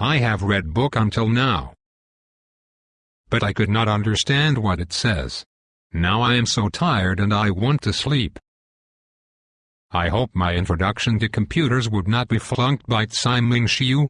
I have read book until now. But I could not understand what it says. Now I am so tired and I want to sleep. I hope my introduction to computers would not be flunked by Tsai Ming Shiu.